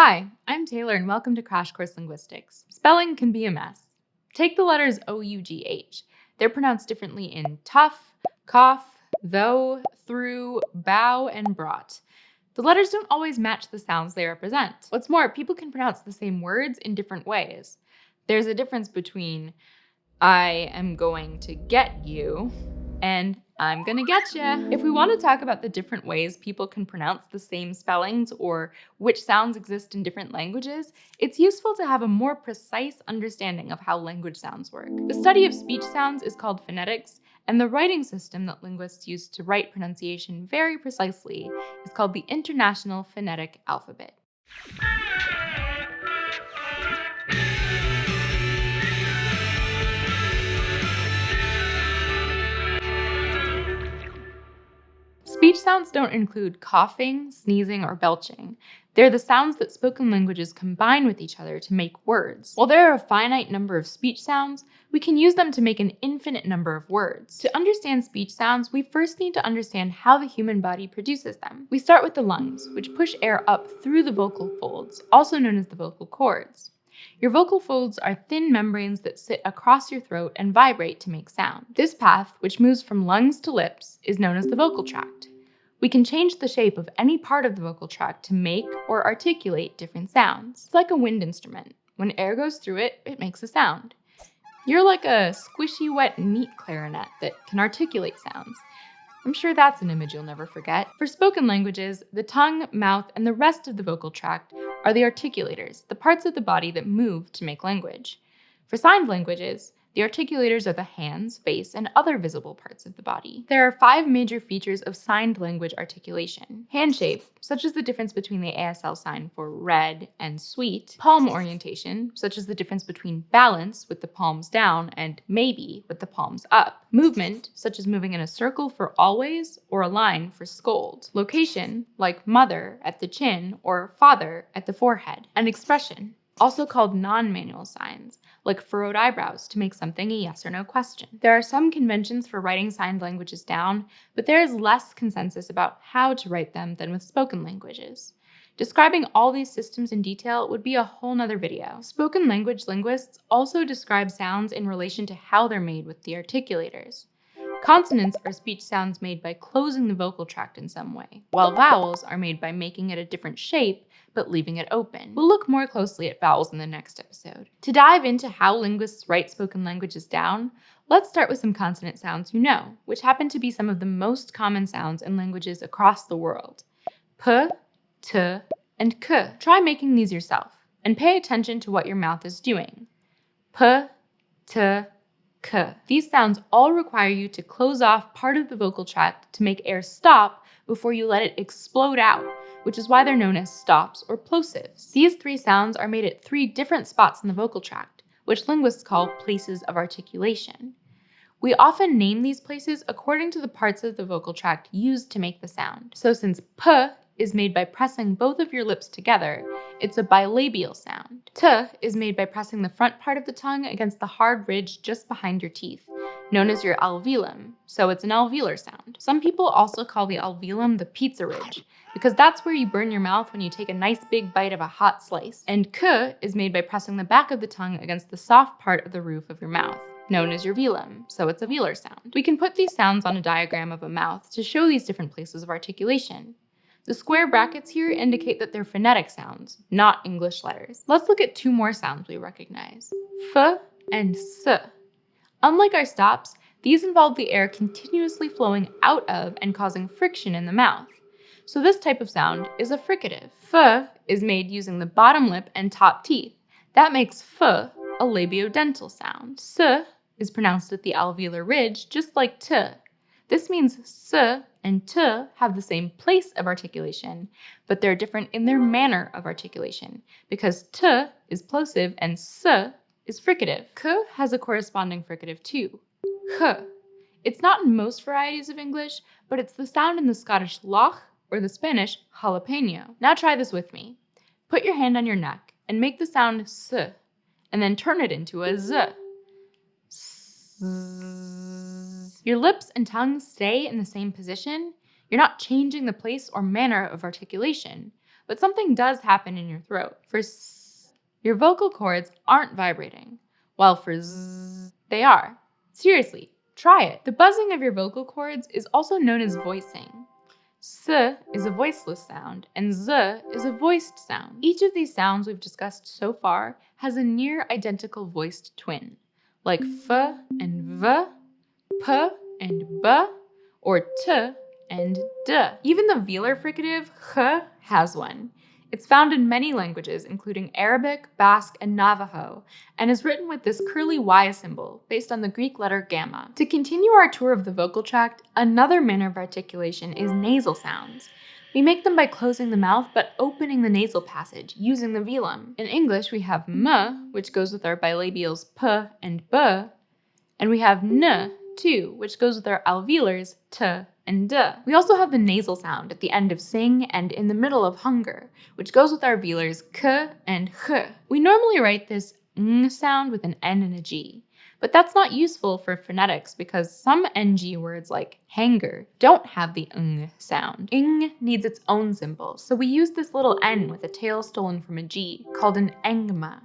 Hi, I'm Taylor and welcome to Crash Course Linguistics. Spelling can be a mess. Take the letters O-U-G-H. They're pronounced differently in tough, cough, though, through, bough, and brought. The letters don't always match the sounds they represent. What's more, people can pronounce the same words in different ways. There's a difference between I am going to get you and I'm gonna get ya. If we want to talk about the different ways people can pronounce the same spellings or which sounds exist in different languages, it's useful to have a more precise understanding of how language sounds work. The study of speech sounds is called phonetics, and the writing system that linguists use to write pronunciation very precisely is called the International Phonetic Alphabet. Speech sounds don't include coughing, sneezing, or belching. They're the sounds that spoken languages combine with each other to make words. While there are a finite number of speech sounds, we can use them to make an infinite number of words. To understand speech sounds, we first need to understand how the human body produces them. We start with the lungs, which push air up through the vocal folds, also known as the vocal cords. Your vocal folds are thin membranes that sit across your throat and vibrate to make sound. This path, which moves from lungs to lips, is known as the vocal tract. We can change the shape of any part of the vocal tract to make or articulate different sounds. It's like a wind instrument. When air goes through it, it makes a sound. You're like a squishy, wet meat clarinet that can articulate sounds. I'm sure that's an image you'll never forget. For spoken languages, the tongue, mouth, and the rest of the vocal tract are the articulators, the parts of the body that move to make language. For signed languages, the articulators are the hands, face, and other visible parts of the body. There are five major features of signed language articulation. Hand shape, such as the difference between the ASL sign for red and sweet. Palm orientation, such as the difference between balance with the palms down and maybe with the palms up. Movement, such as moving in a circle for always or a line for scold. Location, like mother at the chin or father at the forehead. And expression, also called non-manual signs, like furrowed eyebrows to make something a yes or no question. There are some conventions for writing signed languages down, but there is less consensus about how to write them than with spoken languages. Describing all these systems in detail would be a whole nother video. Spoken language linguists also describe sounds in relation to how they're made with the articulators. Consonants are speech sounds made by closing the vocal tract in some way, while vowels are made by making it a different shape but leaving it open. We'll look more closely at vowels in the next episode. To dive into how linguists write spoken languages down, let's start with some consonant sounds you know, which happen to be some of the most common sounds in languages across the world. P, T, and K. Try making these yourself, and pay attention to what your mouth is doing. P, T, K. These sounds all require you to close off part of the vocal tract to make air stop before you let it explode out, which is why they're known as stops or plosives. These three sounds are made at three different spots in the vocal tract, which linguists call places of articulation. We often name these places according to the parts of the vocal tract used to make the sound. So since p is made by pressing both of your lips together, it's a bilabial sound. T is made by pressing the front part of the tongue against the hard ridge just behind your teeth, known as your alveolum, so it's an alveolar sound. Some people also call the alveolum the pizza ridge, because that's where you burn your mouth when you take a nice big bite of a hot slice. And k is made by pressing the back of the tongue against the soft part of the roof of your mouth known as your velum, so it's a velar sound. We can put these sounds on a diagram of a mouth to show these different places of articulation. The square brackets here indicate that they're phonetic sounds, not English letters. Let's look at two more sounds we recognize, f and s. Unlike our stops, these involve the air continuously flowing out of and causing friction in the mouth. So this type of sound is a fricative. F is made using the bottom lip and top teeth. That makes f a labiodental sound. S is pronounced at the alveolar ridge, just like t. This means s and t have the same place of articulation, but they're different in their manner of articulation, because t is plosive and s is fricative. K has a corresponding fricative too, h. It's not in most varieties of English, but it's the sound in the Scottish loch or the Spanish jalapeno. Now try this with me. Put your hand on your neck and make the sound s, and then turn it into a z. Your lips and tongue stay in the same position. You're not changing the place or manner of articulation, but something does happen in your throat. For s, your vocal cords aren't vibrating, while for z, they are. Seriously, try it. The buzzing of your vocal cords is also known as voicing. S is a voiceless sound, and Z is a voiced sound. Each of these sounds we've discussed so far has a near identical voiced twin, like F and V, P and B, or T and D. Even the velar fricative H has one. It's found in many languages, including Arabic, Basque, and Navajo, and is written with this curly Y symbol, based on the Greek letter gamma. To continue our tour of the vocal tract, another manner of articulation is nasal sounds. We make them by closing the mouth but opening the nasal passage, using the velum. In English, we have m, which goes with our bilabials p and b, and we have n, too, which goes with our alveolars t and. We also have the nasal sound at the end of sing and in the middle of hunger, which goes with our velars k and h. We normally write this ng sound with an n and a g. But that's not useful for phonetics because some NG words like hanger don't have the ng sound. Ing needs its own symbol, so we use this little n with a tail stolen from a G called an engma.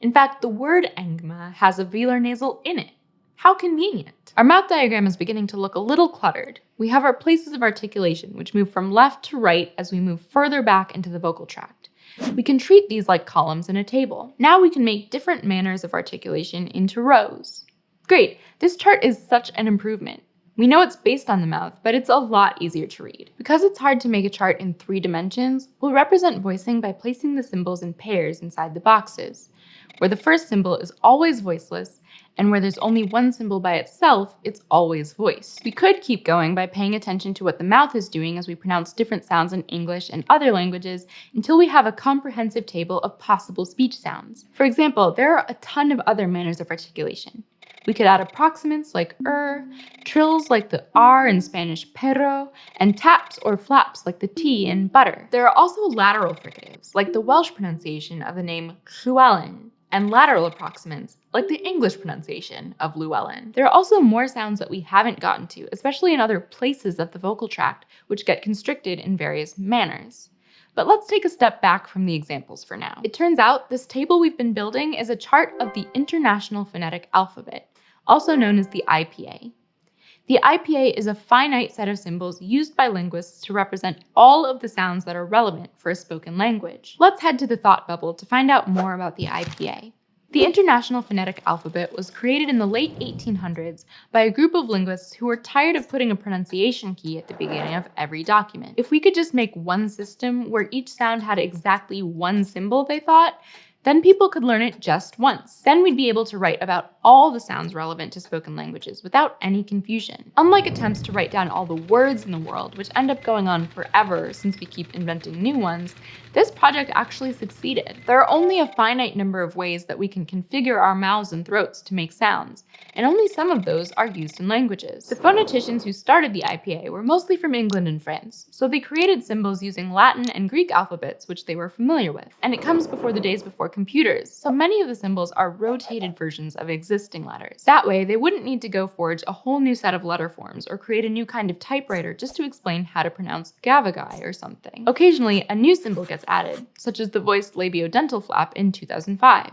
In fact, the word engma has a velar nasal in it. How convenient. Our mouth diagram is beginning to look a little cluttered. We have our places of articulation, which move from left to right as we move further back into the vocal tract. We can treat these like columns in a table. Now we can make different manners of articulation into rows. Great, this chart is such an improvement. We know it's based on the mouth, but it's a lot easier to read. Because it's hard to make a chart in three dimensions, we'll represent voicing by placing the symbols in pairs inside the boxes, where the first symbol is always voiceless and where there's only one symbol by itself, it's always voice. We could keep going by paying attention to what the mouth is doing as we pronounce different sounds in English and other languages until we have a comprehensive table of possible speech sounds. For example, there are a ton of other manners of articulation. We could add approximants like er, trills like the r in Spanish perro, and taps or flaps like the t in butter. There are also lateral fricatives, like the Welsh pronunciation of the name Llewellyn, and lateral approximants, like the English pronunciation of Llewellyn. There are also more sounds that we haven't gotten to, especially in other places of the vocal tract, which get constricted in various manners. But let's take a step back from the examples for now. It turns out this table we've been building is a chart of the International Phonetic Alphabet, also known as the IPA. The IPA is a finite set of symbols used by linguists to represent all of the sounds that are relevant for a spoken language. Let's head to the thought bubble to find out more about the IPA. The International Phonetic Alphabet was created in the late 1800s by a group of linguists who were tired of putting a pronunciation key at the beginning of every document. If we could just make one system where each sound had exactly one symbol, they thought, then people could learn it just once. Then we'd be able to write about all the sounds relevant to spoken languages without any confusion. Unlike attempts to write down all the words in the world, which end up going on forever since we keep inventing new ones, this project actually succeeded. There are only a finite number of ways that we can configure our mouths and throats to make sounds, and only some of those are used in languages. The phoneticians who started the IPA were mostly from England and France, so they created symbols using Latin and Greek alphabets which they were familiar with. And it comes before the days before computers, so many of the symbols are rotated versions of existing letters. That way, they wouldn't need to go forge a whole new set of letter forms or create a new kind of typewriter just to explain how to pronounce gavagai or something. Occasionally, a new symbol gets added, such as the voiced labiodental flap in 2005.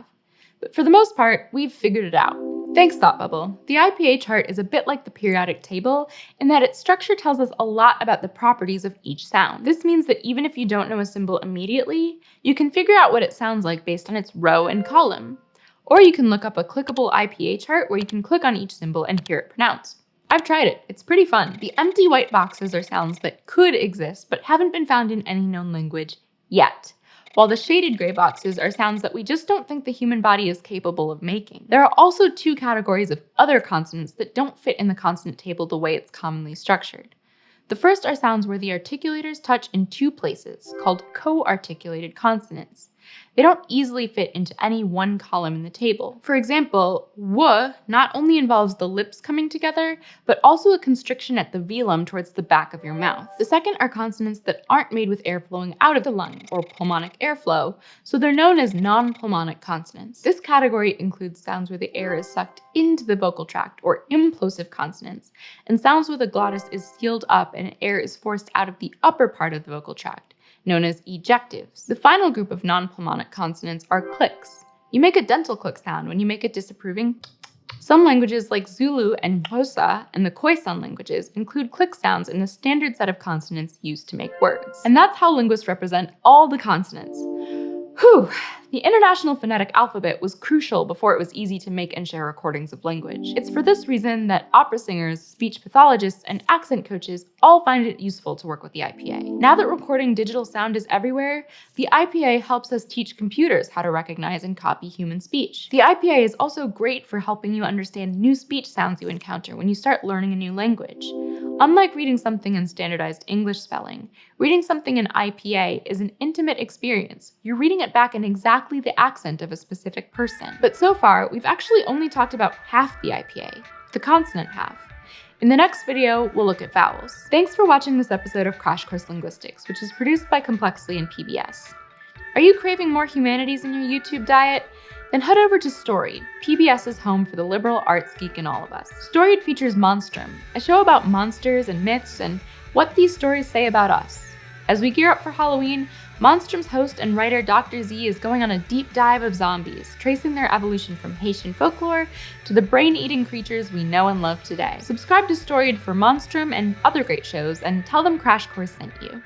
But for the most part, we've figured it out. Thanks, Thought Bubble. The IPA chart is a bit like the periodic table in that its structure tells us a lot about the properties of each sound. This means that even if you don't know a symbol immediately, you can figure out what it sounds like based on its row and column. Or you can look up a clickable IPA chart where you can click on each symbol and hear it pronounced. I've tried it, it's pretty fun. The empty white boxes are sounds that could exist but haven't been found in any known language yet while the shaded gray boxes are sounds that we just don't think the human body is capable of making. There are also two categories of other consonants that don't fit in the consonant table the way it's commonly structured. The first are sounds where the articulators touch in two places, called co-articulated consonants. They don't easily fit into any one column in the table. For example, w not only involves the lips coming together, but also a constriction at the velum towards the back of your mouth. The second are consonants that aren't made with air flowing out of the lungs, or pulmonic airflow, so they're known as non-pulmonic consonants. This category includes sounds where the air is sucked into the vocal tract, or implosive consonants, and sounds where the glottis is sealed up and air is forced out of the upper part of the vocal tract, known as ejectives. The final group of non-pulmonic consonants are clicks. You make a dental click sound when you make a disapproving some languages like Zulu and Xhosa and the Khoisan languages include click sounds in the standard set of consonants used to make words. And that's how linguists represent all the consonants. Whew, the International Phonetic Alphabet was crucial before it was easy to make and share recordings of language. It's for this reason that opera singers, speech pathologists, and accent coaches all find it useful to work with the IPA. Now that recording digital sound is everywhere, the IPA helps us teach computers how to recognize and copy human speech. The IPA is also great for helping you understand new speech sounds you encounter when you start learning a new language. Unlike reading something in standardized English spelling, reading something in IPA is an intimate experience. You're reading it back in exactly the accent of a specific person. But so far, we've actually only talked about half the IPA, the consonant half. In the next video, we'll look at vowels. Thanks for watching this episode of Crash Course Linguistics, which is produced by Complexly and PBS. Are you craving more humanities in your YouTube diet? Then head over to Storied, PBS's home for the liberal arts geek in all of us. Storied features Monstrum, a show about monsters and myths and what these stories say about us. As we gear up for Halloween, Monstrum's host and writer Dr. Z is going on a deep dive of zombies, tracing their evolution from Haitian folklore to the brain-eating creatures we know and love today. Subscribe to Storied for Monstrum and other great shows, and tell them Crash Course sent you.